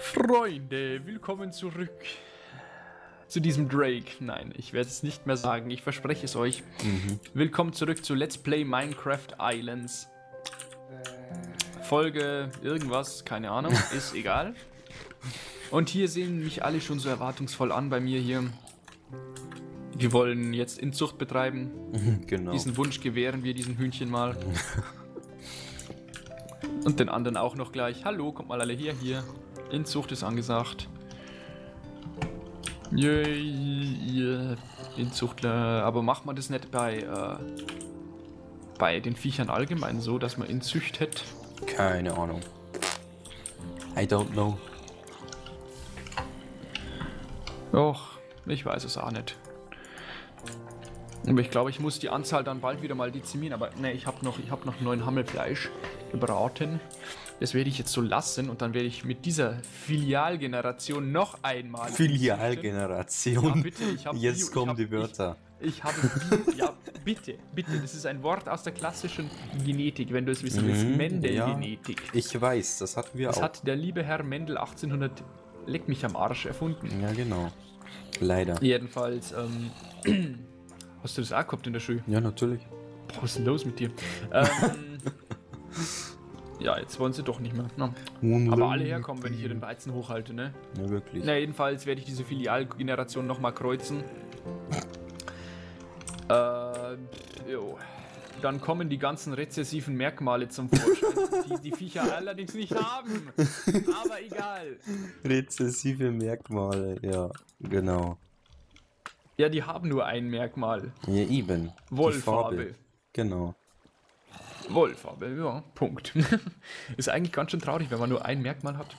Freunde, willkommen zurück zu diesem Drake. Nein, ich werde es nicht mehr sagen, ich verspreche es euch. Mhm. Willkommen zurück zu Let's Play Minecraft Islands. Folge irgendwas, keine Ahnung, ist egal. Und hier sehen mich alle schon so erwartungsvoll an bei mir hier. Wir wollen jetzt Inzucht betreiben. Genau. Diesen Wunsch gewähren wir diesen Hühnchen mal. Und den anderen auch noch gleich. Hallo, kommt mal alle her hier. Inzucht ist angesagt. Yay. Inzuchtler. Aber macht man das nicht bei, äh, bei den Viechern allgemein so, dass man inzüchtet? Keine Ahnung. I don't know. Och, ich weiß es auch nicht. Aber ich glaube, ich muss die Anzahl dann bald wieder mal dezimieren. Aber ne, ich habe noch, ich hab noch neun Hammelfleisch gebraten. Das werde ich jetzt so lassen und dann werde ich mit dieser Filialgeneration noch einmal. Filialgeneration. Ja, bitte, ich hab Jetzt Bio- ich kommen hab- die Wörter. Ich habe. ja, bitte, bitte. Das ist ein Wort aus der klassischen Genetik, wenn du es wissen willst. Mhm, Mendel-Genetik. Ich weiß, das hatten wir Das auch. hat der liebe Herr Mendel 1800 leck mich am Arsch erfunden. ja, genau. Leider. Jedenfalls, ähm. Hast du das auch gehabt in der Schule? Ja, natürlich. Boah, was ist denn los mit dir? ähm, ja, jetzt wollen sie doch nicht mehr. Na. Aber alle herkommen, wenn ich hier den Weizen hochhalte, ne? Ja, wirklich. Na, jedenfalls werde ich diese Filialgeneration nochmal kreuzen. Äh, jo. Dann kommen die ganzen rezessiven Merkmale zum Vorschein, die die Viecher allerdings nicht haben. Aber egal. Rezessive Merkmale, ja, genau. Ja, die haben nur ein Merkmal. Ja, eben. Wollfarbe. Farbe. Genau. Wollfarbe, ja, Punkt. Ist eigentlich ganz schön traurig, wenn man nur ein Merkmal hat.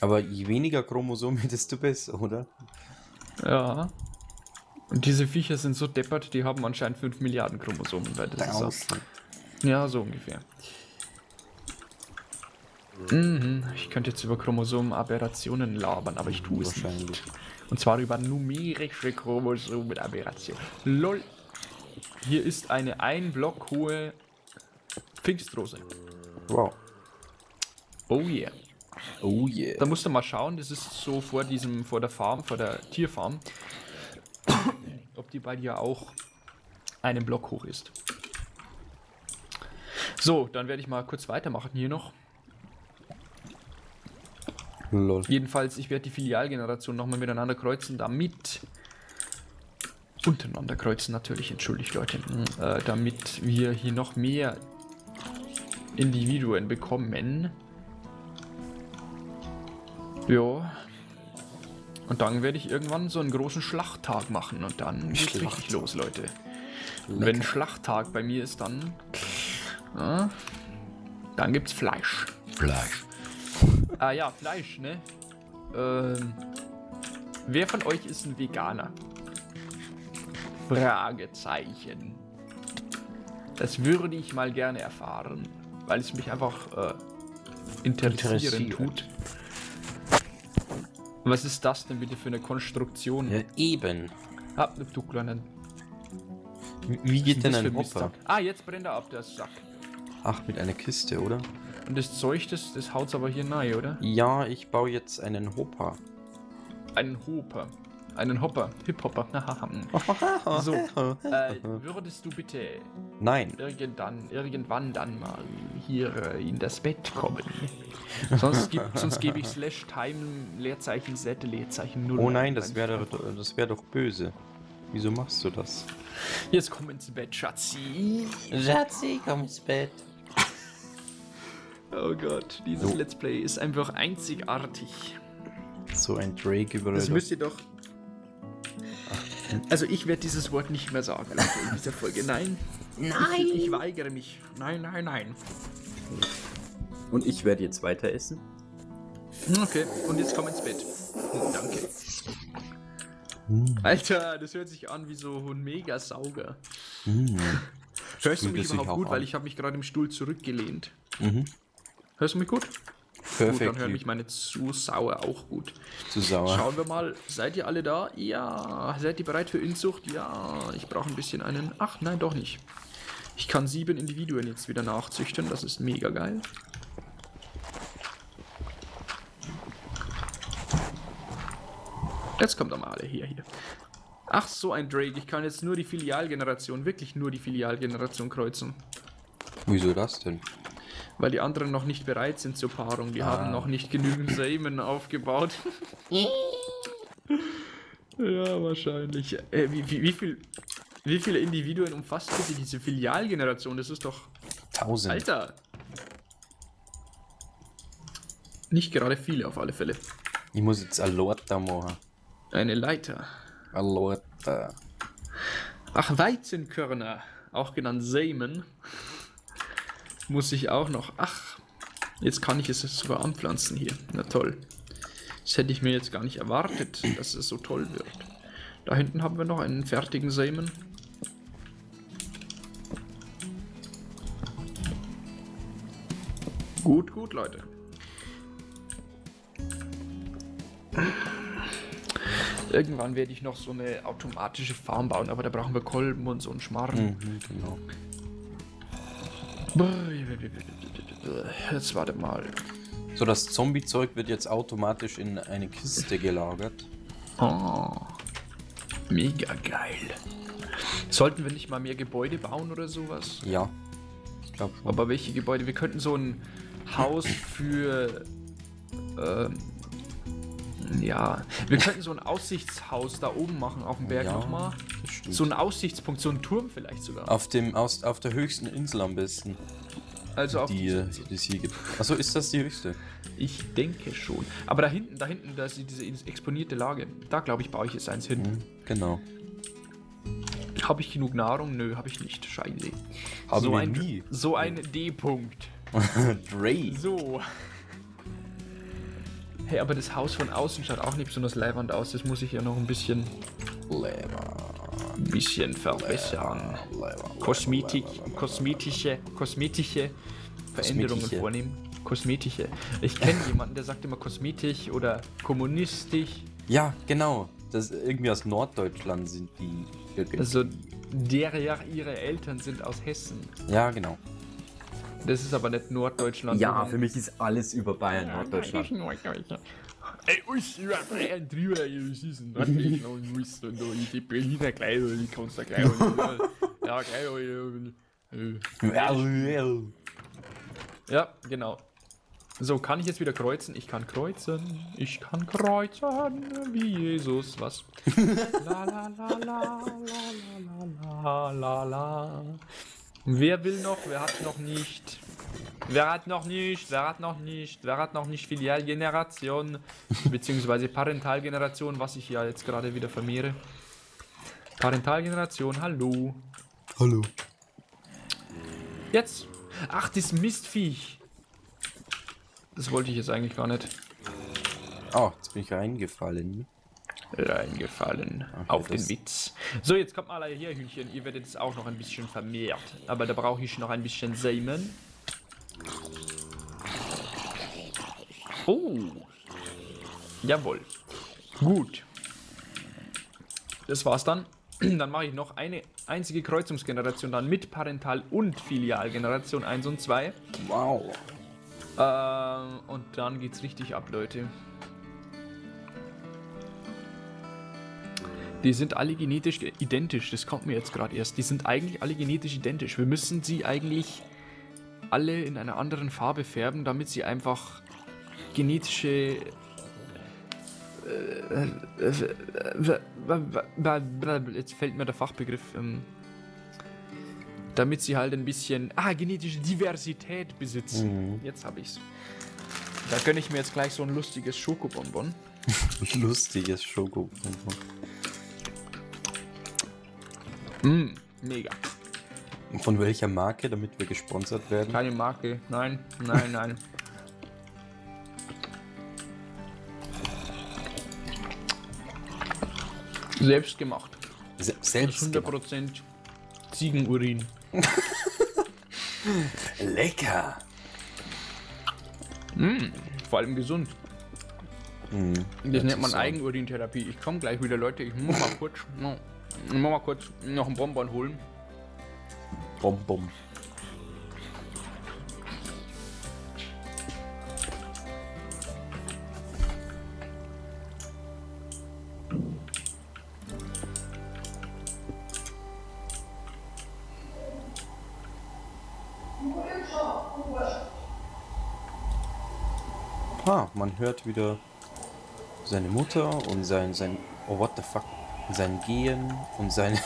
Aber je weniger Chromosomen, desto besser, oder? Ja. Und diese Viecher sind so deppert, die haben anscheinend 5 Milliarden Chromosomen, weil das Draußen. so. Ja, so ungefähr. Mhm. Ich könnte jetzt über Chromosomenaberrationen labern, aber ich tue es nicht. Und zwar über numerische Chromosomenaberration. LOL. Hier ist eine ein Block hohe Pfingstrose. Wow. Oh yeah. Oh yeah. Da musst du mal schauen, das ist so vor diesem, vor der Farm, vor der Tierfarm, ob die bei dir auch einen Block hoch ist. So, dann werde ich mal kurz weitermachen hier noch. Lol. Jedenfalls, ich werde die Filialgeneration nochmal miteinander kreuzen, damit untereinander kreuzen natürlich, entschuldigt Leute, äh, damit wir hier noch mehr Individuen bekommen. Ja. Und dann werde ich irgendwann so einen großen Schlachttag machen und dann geht's richtig los, Leute. Und wenn Schlachttag bei mir ist, dann ja, dann gibt's Fleisch. Fleisch. Ah ja, Fleisch, ne? Ähm, wer von euch ist ein Veganer? Fragezeichen. Das würde ich mal gerne erfahren, weil es mich einfach äh, interessieren Interessiert. tut. Was ist das denn bitte für eine Konstruktion? Ja, eben. Ah, du kleinen. Wie- Wie geht denn ein? Hopper? Ah, jetzt brennt er ab, der Sack. Ach, mit einer Kiste, oder? Und das Zeug, das, das haut's aber hier rein, oder? Ja, ich baue jetzt einen Hopper. Einen Hopper. Einen Hopper. Hip-Hopper. so, äh, würdest du bitte Nein. irgendwann, irgendwann dann mal hier äh, in das Bett kommen? sonst, gibt, sonst gebe ich slash time Leerzeichen z Leerzeichen 0. Oh nein, das wäre doch, das wär doch böse. Wieso machst du das? Jetzt komm ins Bett, Schatzi. Schatzi, komm ins Bett. Oh Gott, dieses So. Let's Play ist einfach einzigartig. So ein Drake über Das müsst ihr doch. Also ich werde dieses Wort nicht mehr sagen Leute, in dieser Folge. Nein. Nein. Ich, ich weigere mich. Nein, nein, nein. Und ich werde jetzt weiter essen. Okay, und jetzt komm ins Bett. Danke. Alter, das hört sich an wie so ein Mega-Sauger. Hörst du mich überhaupt gut? an. Weil ich habe mich gerade im Stuhl zurückgelehnt. Mhm. Hörst du mich gut? Perfekt. Gut, dann hören mich meine Zusauer auch gut. Zu sauer. Schauen wir mal, seid ihr alle da? Ja. Seid ihr bereit für Inzucht? Ja. Ich brauche ein bisschen einen... Ach, nein, doch nicht. Ich kann sieben Individuen jetzt wieder nachzüchten. Das ist mega geil. Jetzt kommt doch mal alle hier, hier. Ach, so ein Drake. Ich kann jetzt nur die Filialgeneration, wirklich nur die Filialgeneration kreuzen. Wieso das denn? Weil die anderen noch nicht bereit sind zur Paarung. Die Ah. haben noch nicht genügend Samen aufgebaut. ja, wahrscheinlich. Äh, wie, wie, wie, viel, wie viele Individuen umfasst bitte diese Filialgeneration? Das ist doch. Tausend. Alter! Nicht gerade viele auf alle Fälle. Ich muss jetzt Alorta machen. Eine Leiter. Alorta. Ach, Weizenkörner, auch genannt Samen, muss ich auch noch. Ach, jetzt kann ich es sogar anpflanzen hier. Na toll. Das hätte ich mir jetzt gar nicht erwartet, dass es so toll wird. Da hinten haben wir noch einen fertigen Samen. Gut, gut, Leute. Irgendwann werde ich noch so eine automatische Farm bauen, aber da brauchen wir Kolben und so einen Schmarrn. Mhm, genau. Jetzt warte mal. So, das Zombie-Zeug wird jetzt automatisch in eine Kiste gelagert. Oh, mega geil. Sollten wir nicht mal mehr Gebäude bauen oder sowas? Ja. Ich glaube schon. Aber welche Gebäude? Wir könnten so ein Haus für. Ähm, ja, wir könnten so ein Aussichtshaus da oben machen auf dem Berg Ja, nochmal. Stimmt. So ein Aussichtspunkt, so ein Turm vielleicht sogar. Auf dem, aus, auf der höchsten Insel am besten, Also auf die, äh, die es hier gibt. Achso, ist das die höchste? Ich denke schon. Aber da hinten, da hinten, da ist diese exponierte Lage. Da glaube ich, baue ich jetzt eins hin. Mhm, genau. Habe ich genug Nahrung? Nö, habe ich nicht. Scheiße. Haben so wir ein, nie. So ein D-Punkt. Dre. So. Hey, aber das Haus von außen schaut auch nicht besonders leiwand aus. Das muss ich ja noch ein bisschen, Leber. Ein bisschen verbessern. Kosmetik, kosmetische, kosmetische Veränderungen Kosmetische. vornehmen. Kosmetische. Ich kenne jemanden, der sagt immer kosmetisch oder kommunistisch. Ja, genau. Das irgendwie aus Norddeutschland sind die. irgendwie. Also der ja ihre Eltern sind aus Hessen. ja, genau. Das ist aber nicht Norddeutschland. Ja, für mich ist alles über Bayern Norddeutschland. Ey, uns über Bayern drüber, das ist ein Norddeutschland, muss und da die Berliner gleich, die kannst du gleich. Ja, gleich. Ja, genau. So, kann ich jetzt wieder kreuzen? Ich kann kreuzen. Ich kann kreuzen wie Jesus. Was? La la la la la la la la la. Wer will noch? Wer hat noch nicht? Wer hat noch nicht? Wer hat noch nicht? Wer hat noch nicht Filialgeneration? Beziehungsweise Parentalgeneration, was ich ja jetzt gerade wieder vermehre. Parentalgeneration, hallo. Hallo. Jetzt. Ach, das Mistviech. Das wollte ich jetzt eigentlich gar nicht Oh, jetzt bin ich reingefallen. reingefallen. Okay, auf den Witz. So, jetzt kommt mal alle her, Hühnchen. Ihr werdet es auch noch ein bisschen vermehrt. Aber da brauche ich noch ein bisschen Samen. Oh. Jawohl. Gut. Das war's dann. Dann mache ich noch eine einzige Kreuzungsgeneration dann mit Parental- und Filialgeneration 1 und 2. Wow. Ähm, und dann geht's richtig ab, Leute. Die sind alle genetisch ge- identisch, das kommt mir jetzt gerade erst. Die sind eigentlich alle genetisch identisch. Wir müssen sie eigentlich alle in einer anderen Farbe färben, damit sie einfach genetische. äh, Jetzt fällt mir der Fachbegriff. ähm, Damit sie halt ein bisschen. Ah, genetische Diversität besitzen. Jetzt habe ich's. Da gönne ich mir jetzt gleich so ein lustiges Schokobonbon. Lustiges Schoko. Mm, mega. Von welcher Marke, damit wir gesponsert werden? Keine Marke. Nein, nein, nein. Selbst gemacht. Se selbst ist gemacht. 100% Ziegenurin. Lecker. Vor allem gesund. Mhm. Das nennt man so. Eigenurintherapie. Ich komme gleich wieder, Leute. Ich muss mal kurz, ich muss mal kurz noch einen Bonbon holen. Bom, bom. Ah, man hört wieder seine Mutter und sein, sein, oh what the fuck, sein Gehen und seine,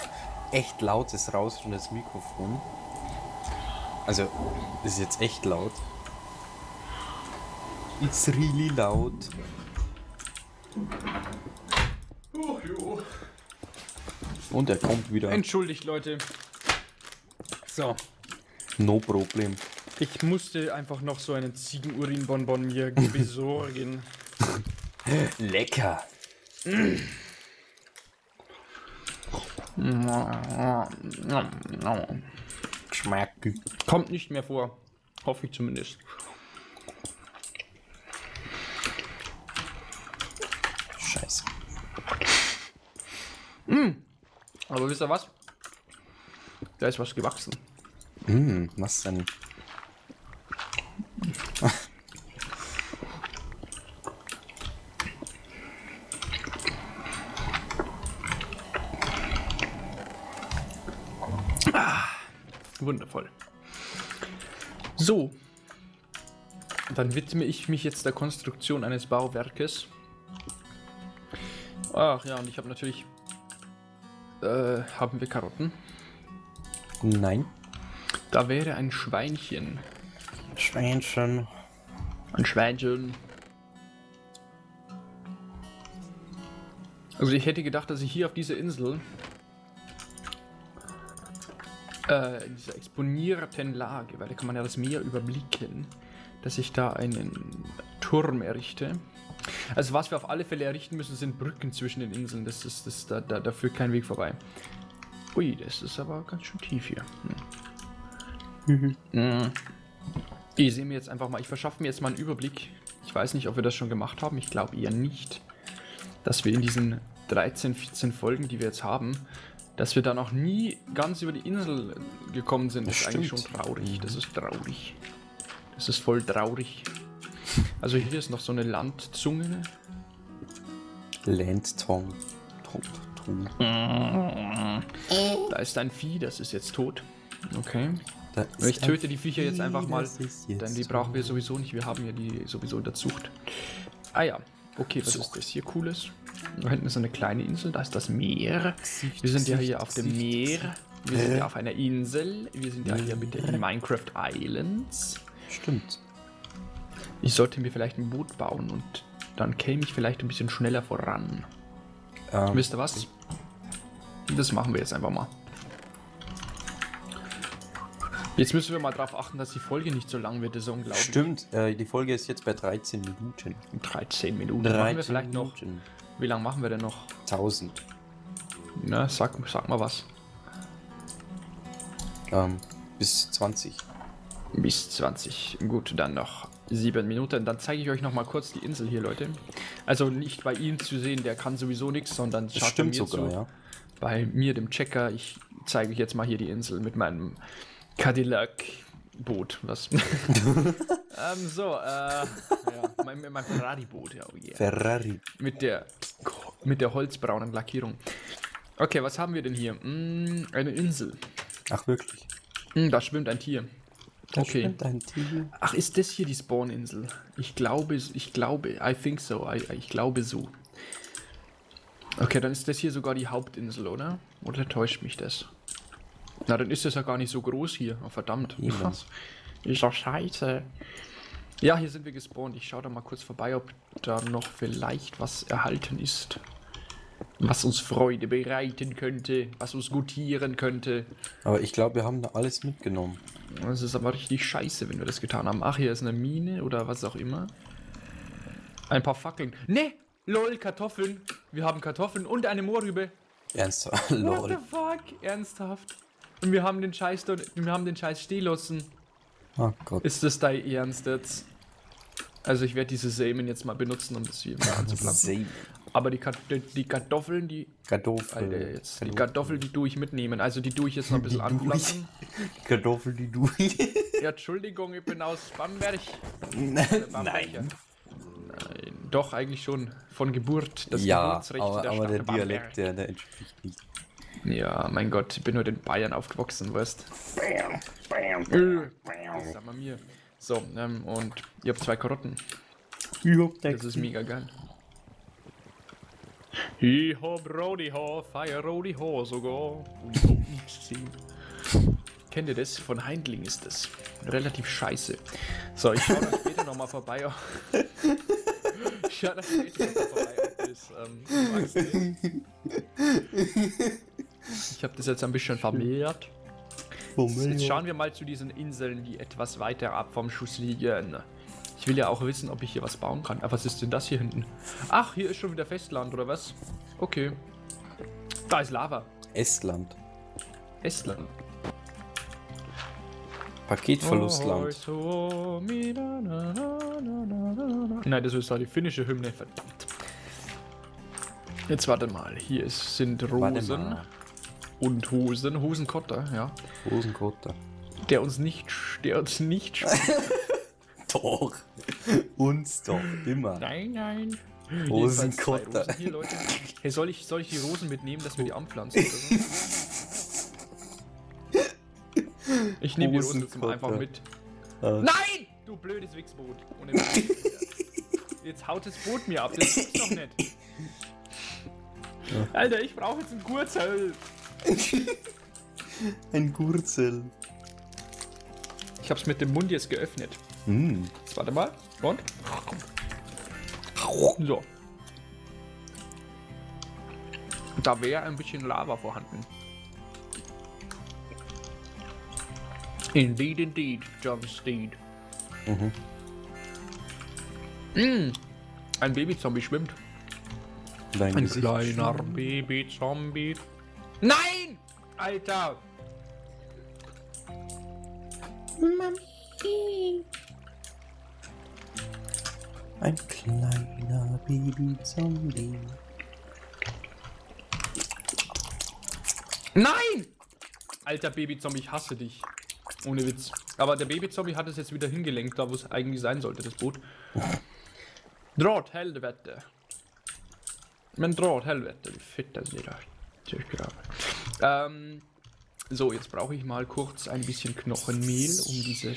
echt lautes Rauschen des Mikrofon. Also, das ist jetzt echt laut. It's really laut. Und er kommt wieder. Entschuldigt, Leute. So, No problem. ich musste einfach noch so einen Ziegenurinbonbon mir besorgen. Lecker. Geschmack. Kommt nicht mehr vor. Hoffe ich zumindest. Scheiße. Aber wisst ihr was? Da ist was gewachsen. Hm, was denn? Wundervoll. So. Dann widme ich mich jetzt der Konstruktion eines Bauwerkes. Ach ja, und ich habe natürlich... Äh, haben wir Karotten? Nein. Da wäre ein Schweinchen. Schweinchen. Ein Schweinchen. Also ich hätte gedacht, dass ich hier auf dieser Insel äh, in dieser exponierten Lage, weil da kann man ja das Meer überblicken, dass ich da einen Turm errichte. Also was wir auf alle Fälle errichten müssen, sind Brücken zwischen den Inseln. Das ist, das, da, da, da führt kein Weg vorbei. Ui, das ist aber ganz schön tief hier. Hm. Mhm. Ich sehe mir jetzt einfach mal, ich verschaffe mir jetzt mal einen Überblick. Ich weiß nicht, ob wir das schon gemacht haben. Ich glaube eher nicht. Dass wir in diesen 13, 14 Folgen, die wir jetzt haben, dass wir da noch nie ganz über die Insel gekommen sind, Das ist eigentlich schon stimmt. traurig. Das ist traurig. Das ist voll traurig. Also hier ist noch so eine Landzunge. Landtong. Tong. Tong. Da ist ein Vieh, das ist jetzt tot. Okay. Ich töte die Viecher jetzt einfach mal, denn die brauchen wir sowieso nicht. Wir haben ja die sowieso in der Zucht. Ah ja, okay, was ist das hier Cooles? Da hinten ist eine kleine Insel, da ist das Meer. Wir sind ja hier auf dem Meer. Wir sind ja auf einer Insel. Wir sind ja hier mit den Minecraft Islands. Stimmt. Ich sollte mir vielleicht ein Boot bauen und dann käme ich vielleicht ein bisschen schneller voran. Ähm, Wisst ihr was? Das machen wir jetzt einfach mal. Jetzt müssen wir mal darauf achten, dass die Folge nicht so lang wird. Das ist unglaublich. Stimmt, äh, die Folge ist jetzt bei 13 Minuten. 13 Minuten. machen wir vielleicht noch. Minuten. Wie lange machen wir denn noch? 1000. Na, sag, sag mal was. Ähm, bis 20. Bis 20. Gut, dann noch 7 Minuten. Dann zeige ich euch noch mal kurz die Insel hier, Leute. Also nicht bei ihm zu sehen, der kann sowieso nichts, sondern schaut mir sogar, zu. ja. Bei mir, dem Checker. Ich zeige euch jetzt mal hier die Insel mit meinem Cadillac. Boot, was? ähm, so, äh, ja, mein, mein Ferrari-Boot, ja, oh yeah. Ferrari. Mit der, mit der holzbraunen Lackierung. Okay, was haben wir denn hier? Mm, eine Insel. Ach, wirklich? Mm, da schwimmt ein Tier. Da Okay. schwimmt ein Tier. Ach, ist das hier die Spawn-Insel? Ich glaube, ich glaube, I think so. I, ich glaube so. Okay, dann ist das hier sogar die Hauptinsel, oder? Oder täuscht mich das? Na, dann ist das ja gar nicht so groß hier. Oh, verdammt. Was? Ist doch scheiße. Ja, hier sind wir gespawnt. Ich schaue da mal kurz vorbei, ob da noch vielleicht was erhalten ist. Was uns Freude bereiten könnte, was uns gutieren könnte. Aber ich glaube, wir haben da alles mitgenommen. Das ist aber richtig scheiße, wenn wir das getan haben. Ach, hier ist eine Mine oder was auch immer. Ein paar Fackeln. Ne! Lol, Kartoffeln. Wir haben Kartoffeln und eine Moorrübe. Ernsthaft? What the Lol. fuck? Ernsthaft? Und wir haben den Scheiß dort, wir haben den Scheiß Stehlossen. Oh Gott. Ist das dein Ernst jetzt? Also ich werde diese Samen jetzt mal benutzen, um das hier mal anzupflanzen. Samen. Aber die, Kat die Kartoffeln, die, Kartoffeln. Alter, jetzt, die Kartoffeln, die tue ich mitnehmen. Also die tue ich jetzt noch ein bisschen Die tue ich. anpflanzen. Kartoffeln, die du. Ja, Entschuldigung, ich bin aus Bamberg. Nein. Nein, doch, eigentlich schon. Von Geburt. Das Ja, Geburtsrecht aber, der aber Stadt der Bamberg. Dialekt, der, der entspricht nicht. Ja, mein Gott, ich bin heute in Bayern aufgewachsen, weißt Äh, Das sagen wir mir. So, ähm, und ihr habt zwei Karotten. Ich hab Das ist mega geil. Ich hab Rody Ho, Fire Rody Ho sogar. Kennt ihr das? Von Heindling ist das. Relativ scheiße. So, ich schau dann später nochmal vorbei. Ich schau dann später noch mal vorbei, ob das, ähm. Ich habe das jetzt ein bisschen vermehrt. Jetzt schauen wir mal zu diesen Inseln, die etwas weiter ab vom Schuss liegen. Ich will ja auch wissen, ob ich hier was bauen kann. Aber was ist denn das hier hinten? Ach, hier ist schon wieder Festland, oder was? Okay. Da ist Lava. Estland. Estland. Paketverlustland. Nein, das ist doch die finnische Hymne, verdammt. Jetzt warte mal, hier ist, sind Rosen. Und Hosen, Hosenkotter, ja. Hosenkotter. Der uns nicht, der uns nicht. Doch. Uns doch. Immer. Nein, nein. Zwei Rosen Hier, Leute. Hey, soll ich, soll ich die Rosen mitnehmen, dass wir die anpflanzen oder so? Ich nehme die Rosen einfach mit. Äh, Nein! Du blödes Wichsboot. Jetzt haut das Boot mir ab, das gibt's doch nicht. Alter, ich brauche jetzt ein Gurzel. Ein Gurzel. Ich hab's mit dem Mund jetzt geöffnet. Hm. Jetzt warte mal. Und? So. Da wäre ein bisschen Lava vorhanden. Indeed, indeed, John Steed. Mhm. Mm. Ein Babyzombie schwimmt. Dein Ein Gesicht kleiner Babyzombie. Nein! Alter! Ein kleiner Babyzombie. Nein! Alter Babyzombie, ich hasse dich. Ohne Witz. Aber der Babyzombie hat es jetzt wieder hingelenkt, da wo es eigentlich sein sollte, das Boot. Draht, Helvete. Men Draht, Helvete, wie fett das ist. Ähm, so, jetzt brauche ich mal kurz ein bisschen Knochenmehl, um diese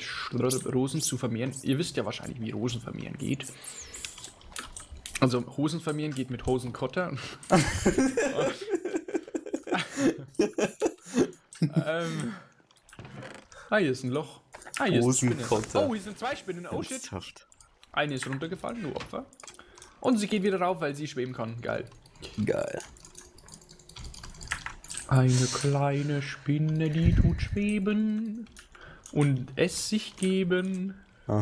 Rosen zu vermehren. Ihr wisst ja wahrscheinlich, wie Rosen vermehren geht. Also, Hosen vermehren geht mit Hosenkotter. ähm. Ah, hier ist ein Loch. Ah, hier. Hosenkotter. Oh, hier sind zwei Spinnen. Oh shit. Eine ist runtergefallen, nur Opfer. Und sie geht wieder rauf, weil sie schweben kann. Geil. Geil. Eine kleine Spinne, die tut schweben und es sich geben. Hey,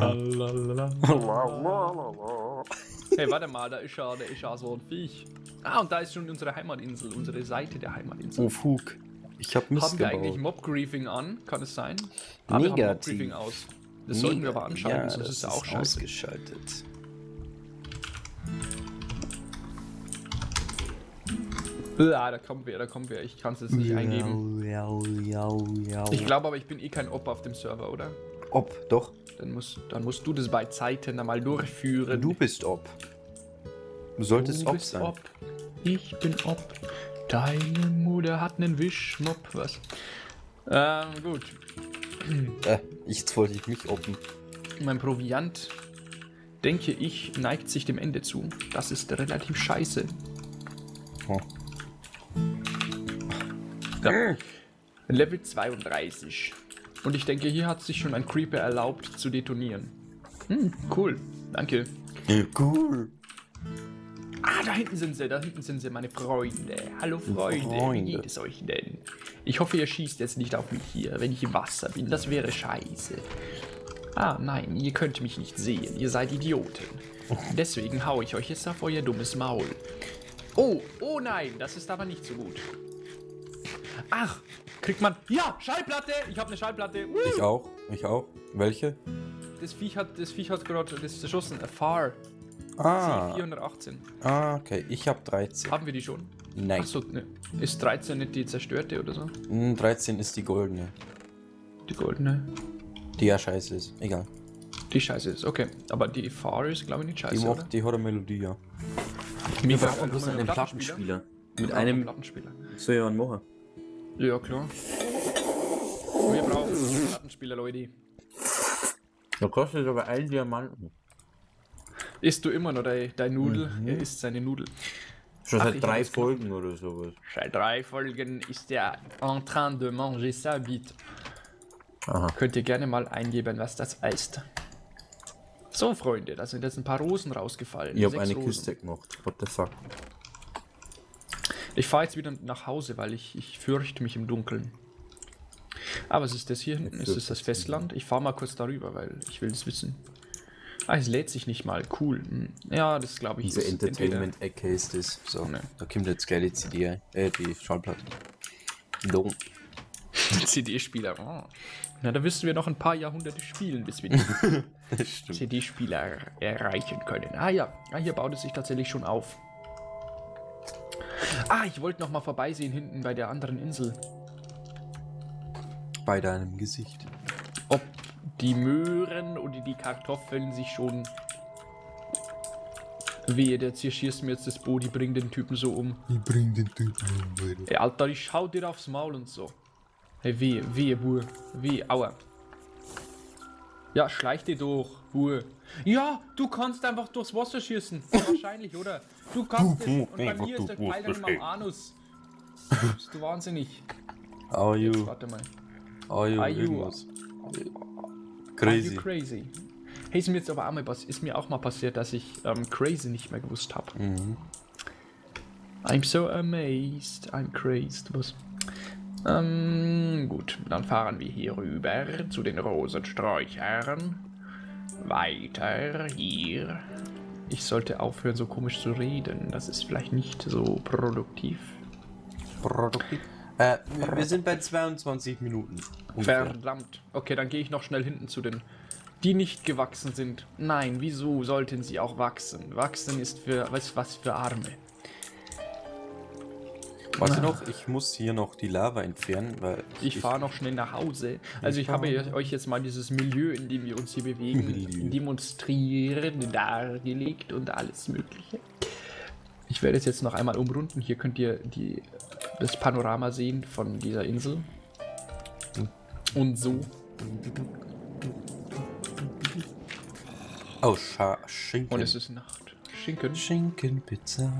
warte mal, da ist ja, da ist ja so ein Viech. Ah, und da ist schon unsere Heimatinsel, unsere Seite der Heimatinsel. Oh, Fug. Ich hab Mist Haben wir eigentlich gebaut. Mob-Griefing an? Kann es sein? Ah, wir haben Negativ. Mob-Griefing aus. Das sollten wir aber anschalten, ja, sonst das ist ja auch scheiße. ausgeschaltet. Ah, da kommt wer, da kommt wer. Ich kann es jetzt nicht eingeben. Jau, jau, jau. Ich glaube aber, ich bin eh kein Op auf dem Server, oder? Ob, doch. Dann musst, dann musst du das bei Zeiten einmal durchführen. Du bist Ob. Du solltest Du Ob sein. Ob. Ich bin Ob. Deine Mutter hat einen Wischmopp, was? Ähm, gut. Äh, jetzt wollte ich mich oppen. Mein Proviant, denke ich, neigt sich dem Ende zu. Das ist relativ scheiße. Oh. Ja. Level 32. Und ich denke, hier hat sich schon ein Creeper erlaubt zu detonieren. Hm, cool. Danke. Cool. Ah, da hinten sind sie, da hinten sind sie, meine Freunde. Hallo Freunde, wie Freunde. geht es euch denn? Ich hoffe, ihr schießt jetzt nicht auf mich hier, wenn ich im Wasser bin. Das wäre scheiße. Ah, nein, ihr könnt mich nicht sehen. Ihr seid Idioten. Deswegen hau ich euch jetzt auf euer dummes Maul. Oh, oh nein, das ist aber nicht so gut. Ach, kriegt man... Ja, Schallplatte! Ich habe eine Schallplatte. Uh, Ich auch. Ich auch. Welche? das Viech hat, das Viech hat gerade das erschossen. Far. Ah. C418. ah, okay. Ich hab 13. Haben wir die schon? Nein. Achso, ne. Ist 13 nicht die zerstörte oder so? Hm, 13 ist die goldene. Die goldene. Die ja scheiße ist. Egal. Die scheiße ist, okay. Aber die Far ist, glaube ich, nicht Die, scheiße, macht, oder? die hat eine Melodie, ja. Wir brauchen bloß einen Plattenspieler. Mit einem Plattenspieler. so ja machen. Ja, klar. Wir brauchen einen Plattenspieler, Leute. Da kostet aber ein Diamanten. Isst du immer noch dein, dein Nudel? Er isst seine Nudel. Schon Ach, seit drei Folgen oder sowas. Seit drei Folgen ist er en train de manger sa bite. Aha. Könnt ihr gerne mal eingeben, was das heißt. So, Freunde, da sind jetzt ein paar Rosen rausgefallen. Ich habe Sechs eine Rosen. Kiste gemacht. What the fuck? Ich fahre jetzt wieder nach Hause, weil ich, ich fürchte mich im Dunkeln. Aber es ist das hier hinten, es ist das Festland. Ich fahre mal kurz darüber, weil ich will es wissen. Ah, es lädt sich nicht mal. Cool. Hm. Ja, das glaube ich Diese Entertainment-Ecke ist das. So, Ne. da kommt jetzt gleich die CD, äh, die Schallplatte. Dumm. CD-Spieler. Oh. Na, da müssen wir noch ein paar Jahrhunderte spielen, bis wir die. CD-Spieler erreichen können. Ah ja, ah, hier baut es sich tatsächlich schon auf. Ah, ich wollte noch mal vorbeisehen hinten bei der anderen Insel. Bei deinem Gesicht. Ob die Möhren oder die Kartoffeln sich schon... Wehe, der zerschießt mir jetzt das Boot, die bringt den Typen so um. Ich bring den Typen um, Alter. Ey, Alter, ich schau dir aufs Maul und so. Hey, wehe, wehe, Bur. Wehe, aua. Ja, schleich dir durch, Bur. Ja, du kannst einfach durchs Wasser schießen. Wahrscheinlich, oder? Du kannst es. Und bei mir ist der Pfeil dann immer am Anus. Bist du wahnsinnig? Are Jetzt, you? warte mal. Are you? Are you- irgendwas? Are Crazy. you crazy? Hey, ist mir jetzt aber auch mal, ist mir auch mal passiert, dass ich ähm, crazy nicht mehr gewusst habe. Mhm. I'm so amazed. I'm crazed. Was? Ähm, gut, dann fahren wir hier rüber zu den Rosensträuchern. Weiter hier. Ich sollte aufhören, so komisch zu reden. Das ist vielleicht nicht so produktiv. Produktiv. Äh, wir- sind bei 22 Minuten. ungefähr. Verdammt. Okay, dann gehe ich noch schnell hinten zu den, die nicht gewachsen sind. Nein, wieso sollten sie auch wachsen? Wachsen ist für was, was für Arme. Warte noch, ich muss hier noch die Lava entfernen, weil Ich fahre noch schnell nach Hause. Also ich habe fahr- euch jetzt mal dieses Milieu, in dem wir uns hier bewegen, Milieu. demonstrieren, dargelegt und alles mögliche. Ich werde es jetzt noch einmal umrunden. Hier könnt ihr die, das Panorama sehen von dieser Insel. Und so. Oh, Scha Schinken. Und es ist Nacht. Schinken Schinkenpizza.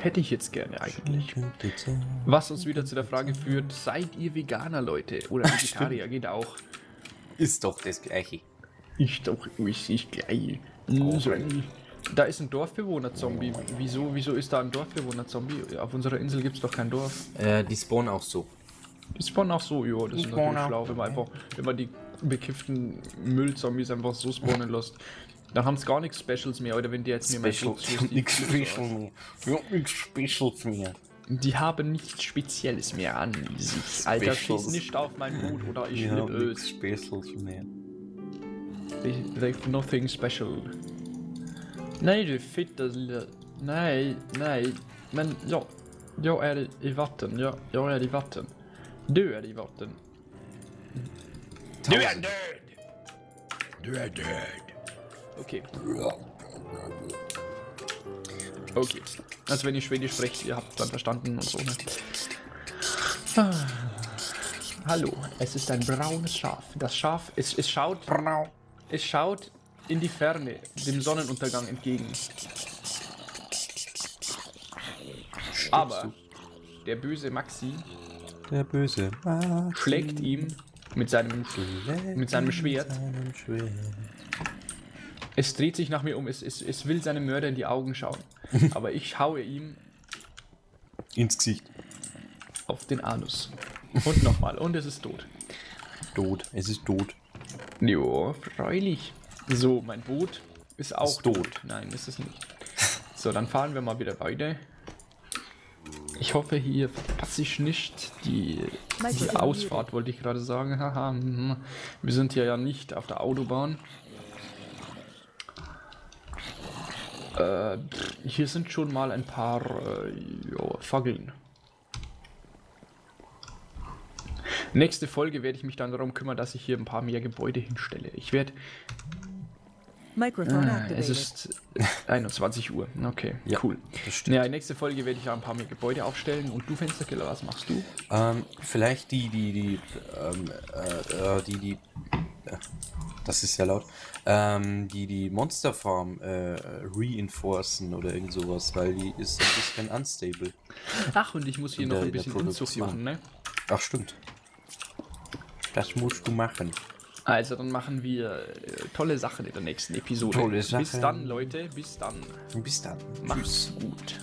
Hätte ich jetzt gerne eigentlich. Was uns wieder zu der Frage führt, seid ihr Veganer, Leute? Oder Vegetarier, geht auch. Ist doch das gleiche. Ich doch, ich, ich gleich. So. Da ist ein Dorfbewohner-Zombie. Wieso, wieso ist da ein Dorfbewohner-Zombie? Auf unserer Insel gibt es doch kein Dorf. Äh, die spawnen auch so. Die spawnen auch so, ja, das ist spawnen natürlich auch schlau, wenn man einfach, wenn man die bekifften Müllzombies einfach so spawnen lässt. Dann haben sie gar nichts Specials mehr, oder wenn die jetzt mir mal Special. so- Ich hab nichts Special mehr. Ich hab nichts Specials mehr. Die haben nichts Spezielles mehr an sich. Alter, Specials. schieß nicht auf mein Boot oder ich hab nichts es. Specials mehr. They, they've nothing special. Nej du fitta lilla... Nej, nej. Men ja, jag är i- vatten. Jag, jag är i vatten. Du är i vatten. Du är död! Du är död. Okay. Okay. Also wenn ihr Schwedisch sprecht, ihr habt dann verstanden und so, ne? Ah. Hallo, es ist ein braunes Schaf. Das Schaf, es, es schaut... Es schaut in die Ferne, dem Sonnenuntergang entgegen. Aber der böse Maxi Der böse Maxi schlägt ihm mit seinem, mit seinem Schwert. seinem Schwert. Es dreht sich nach mir um, es, es, es will seinem Mörder in die Augen schauen. Aber ich schaue ihm Ins Gesicht. auf den Anus. Und nochmal, und es ist tot. Tot. Es ist tot. Jo, freilich. So, mein Boot ist auch Ist tot. tot. Nein, ist es nicht. So, dann fahren wir mal wieder weiter. Ich hoffe, hier verpasse ich nicht die, die Ausfahrt, wollte ich gerade sagen. Haha, mhm. wir sind hier ja nicht auf der Autobahn. Äh, hier sind schon mal ein paar äh, jo, Fackeln. Nächste Folge werde ich mich dann darum kümmern, dass ich hier ein paar mehr Gebäude hinstelle. Ich werde Ah, es ist 21 Uhr. Okay, Ja, cool. Ja, nächste Folge werde ich ja ein paar mehr Gebäude aufstellen. Und du, Fensterkiller, was machst du? Ähm, vielleicht die, die, die, ähm, äh, äh, die, die, Das ist ja laut. Ähm, die die Monster Farm äh, reinforcen oder irgend sowas, weil die ist ein bisschen unstable. Ach, und ich muss hier In noch der- ein bisschen Produktion. machen, ne? Ach, stimmt. Das musst du machen. Also, dann machen wir äh, tolle Sachen in der nächsten Episode. Tolle Bis Sachen. dann, Leute. Bis dann. Bis dann. Macht's gut.